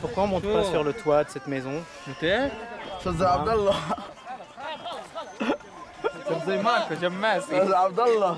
Pourquoi on monte pas sur le toit de cette maison? Ça c'est Abdallah. Ça c'est Marco, Abdallah.